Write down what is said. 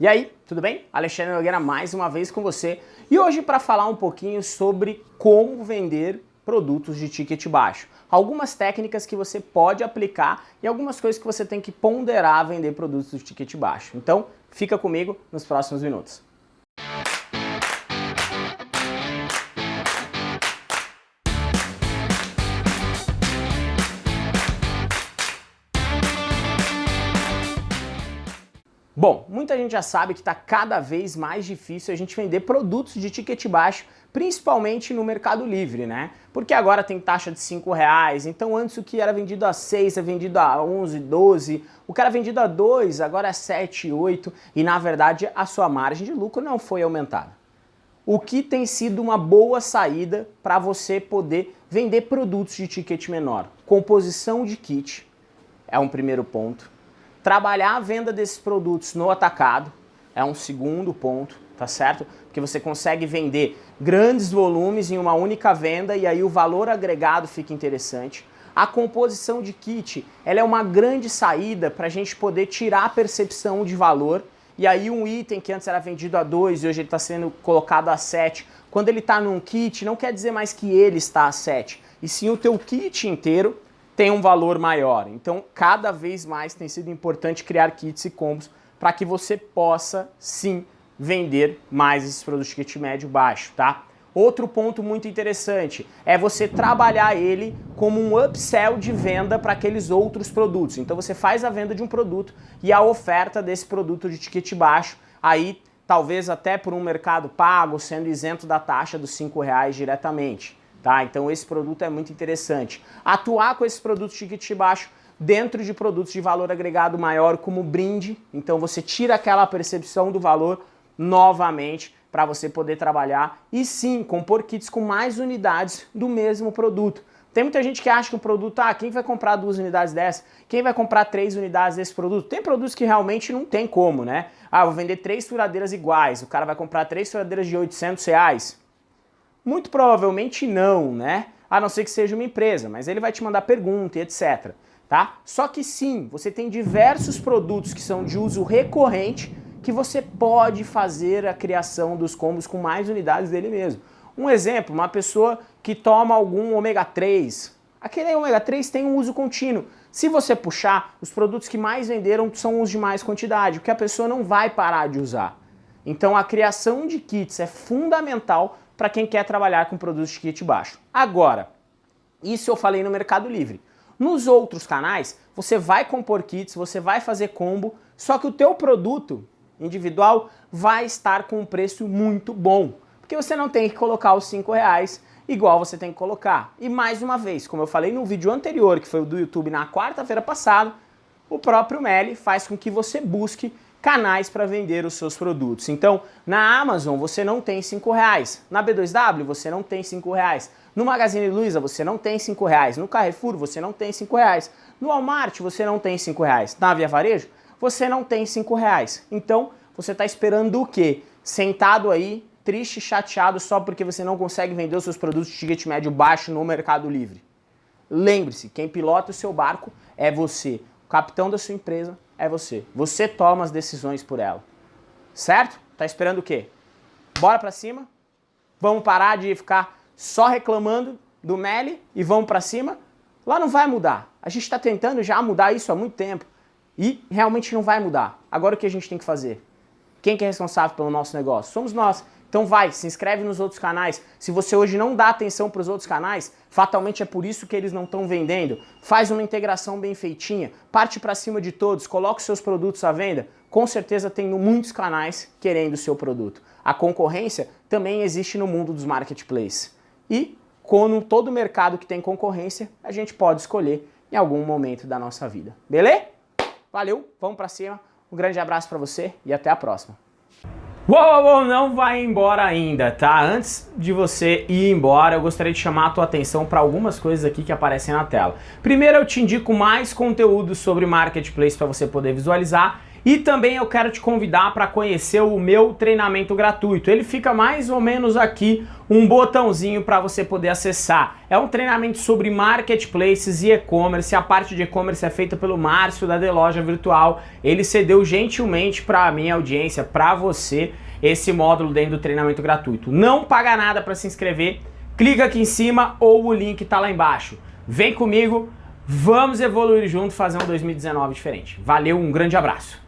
E aí, tudo bem? Alexandre Nogueira mais uma vez com você e hoje para falar um pouquinho sobre como vender produtos de ticket baixo. Algumas técnicas que você pode aplicar e algumas coisas que você tem que ponderar vender produtos de ticket baixo. Então, fica comigo nos próximos minutos. Bom, muita gente já sabe que está cada vez mais difícil a gente vender produtos de ticket baixo, principalmente no Mercado Livre, né? Porque agora tem taxa de 5 reais, então antes o que era vendido a 6 é vendido a 11, 12, o que era vendido a 2 agora é 7, 8 e na verdade a sua margem de lucro não foi aumentada. O que tem sido uma boa saída para você poder vender produtos de ticket menor? Composição de kit é um primeiro ponto Trabalhar a venda desses produtos no atacado é um segundo ponto, tá certo? Porque você consegue vender grandes volumes em uma única venda e aí o valor agregado fica interessante. A composição de kit ela é uma grande saída para a gente poder tirar a percepção de valor e aí um item que antes era vendido a 2 e hoje ele está sendo colocado a 7, quando ele está num kit não quer dizer mais que ele está a 7, e sim o teu kit inteiro tem um valor maior. Então, cada vez mais tem sido importante criar kits e combos para que você possa, sim, vender mais esses produtos de kit médio baixo, tá? Outro ponto muito interessante é você trabalhar ele como um upsell de venda para aqueles outros produtos. Então você faz a venda de um produto e a oferta desse produto de ticket baixo, aí talvez até por um mercado pago, sendo isento da taxa dos 5 reais diretamente. Tá? Então esse produto é muito interessante. Atuar com esses produtos de ticket baixo dentro de produtos de valor agregado maior como brinde, então você tira aquela percepção do valor novamente para você poder trabalhar e sim compor kits com mais unidades do mesmo produto. Tem muita gente que acha que o produto, ah, quem vai comprar duas unidades dessa? Quem vai comprar três unidades desse produto? Tem produtos que realmente não tem como, né? Ah, vou vender três furadeiras iguais, o cara vai comprar três furadeiras de 800 reais. Muito provavelmente não, né? A não ser que seja uma empresa, mas ele vai te mandar pergunta e etc. Tá? Só que sim, você tem diversos produtos que são de uso recorrente que você pode fazer a criação dos combos com mais unidades dele mesmo. Um exemplo, uma pessoa que toma algum ômega 3. Aquele ômega 3 tem um uso contínuo. Se você puxar, os produtos que mais venderam são os de mais quantidade, o que a pessoa não vai parar de usar. Então a criação de kits é fundamental para quem quer trabalhar com produtos de kit baixo. Agora, isso eu falei no Mercado Livre. Nos outros canais, você vai compor kits, você vai fazer combo, só que o teu produto individual vai estar com um preço muito bom. Porque você não tem que colocar os 5 reais igual você tem que colocar. E mais uma vez, como eu falei no vídeo anterior, que foi o do YouTube na quarta-feira passada, o próprio Meli faz com que você busque canais para vender os seus produtos. Então, na Amazon você não tem 5 reais, na B2W você não tem 5 reais, no Magazine Luiza você não tem 5 reais, no Carrefour você não tem 5 reais, no Walmart você não tem 5 reais, na Via Varejo você não tem 5 reais. Então, você está esperando o quê? Sentado aí, triste, chateado só porque você não consegue vender os seus produtos de ticket médio baixo no Mercado Livre. Lembre-se, quem pilota o seu barco é você, o capitão da sua empresa é você. Você toma as decisões por ela. Certo? Tá esperando o quê? Bora pra cima? Vamos parar de ficar só reclamando do Meli e vamos pra cima? Lá não vai mudar. A gente está tentando já mudar isso há muito tempo. E realmente não vai mudar. Agora o que a gente tem que fazer? Quem que é responsável pelo nosso negócio? Somos nós. Então vai, se inscreve nos outros canais. Se você hoje não dá atenção para os outros canais, fatalmente é por isso que eles não estão vendendo. Faz uma integração bem feitinha, parte para cima de todos, coloca os seus produtos à venda. Com certeza tem muitos canais querendo o seu produto. A concorrência também existe no mundo dos marketplaces. E, como todo mercado que tem concorrência, a gente pode escolher em algum momento da nossa vida. Beleza? Valeu, vamos para cima. Um grande abraço para você e até a próxima. Uou, uou, não vai embora ainda, tá? Antes de você ir embora, eu gostaria de chamar a tua atenção para algumas coisas aqui que aparecem na tela. Primeiro, eu te indico mais conteúdo sobre Marketplace para você poder visualizar E também eu quero te convidar para conhecer o meu treinamento gratuito. Ele fica mais ou menos aqui um botãozinho para você poder acessar. É um treinamento sobre marketplaces e e-commerce. A parte de e-commerce é feita pelo Márcio da The Loja Virtual. Ele cedeu gentilmente para a minha audiência, para você, esse módulo dentro do treinamento gratuito. Não paga nada para se inscrever. Clica aqui em cima ou o link está lá embaixo. Vem comigo, vamos evoluir junto, fazer um 2019 diferente. Valeu, um grande abraço.